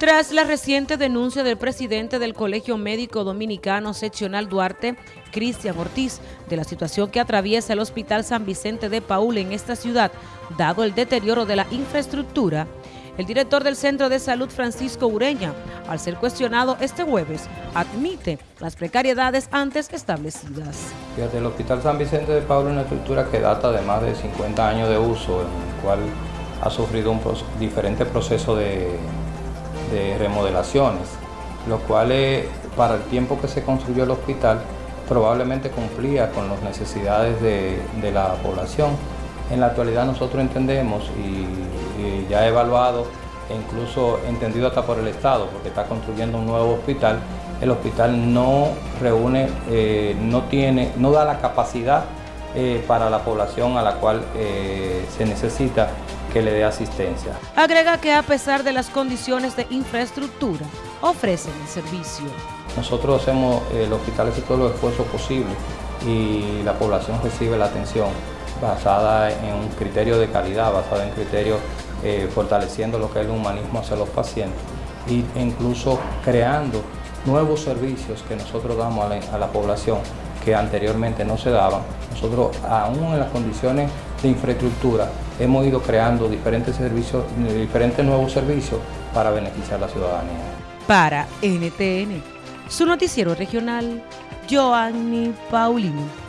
Tras la reciente denuncia del presidente del Colegio Médico Dominicano Seccional Duarte, Cristian Ortiz, de la situación que atraviesa el Hospital San Vicente de Paul en esta ciudad, dado el deterioro de la infraestructura, el director del Centro de Salud, Francisco Ureña, al ser cuestionado este jueves, admite las precariedades antes establecidas. El Hospital San Vicente de Paul es una estructura que data de más de 50 años de uso, en el cual ha sufrido un diferente proceso de de remodelaciones, lo cual para el tiempo que se construyó el hospital probablemente cumplía con las necesidades de, la población. En la actualidad nosotros entendemos y, ya evaluado e incluso entendido hasta por el Estado, porque está construyendo un nuevo hospital, el hospital no reúne, eh, no tiene, no da la capacidad eh, para la población a la cual eh, se necesita que le dé asistencia. Agrega que a pesar de las condiciones de infraestructura, ofrecen el servicio. Nosotros hacemos, el hospital hace todos los esfuerzos posibles y la población recibe la atención basada en un criterio de calidad, basada en criterios eh, fortaleciendo lo que es el humanismo hacia los pacientes e incluso creando nuevos servicios que nosotros damos a la población que anteriormente no se daban. Nosotros, aún en las condiciones de infraestructura, hemos ido creando diferentes servicios, diferentes nuevos servicios para beneficiar a la ciudadanía. Para NTN, su noticiero regional, Joanny Paulino.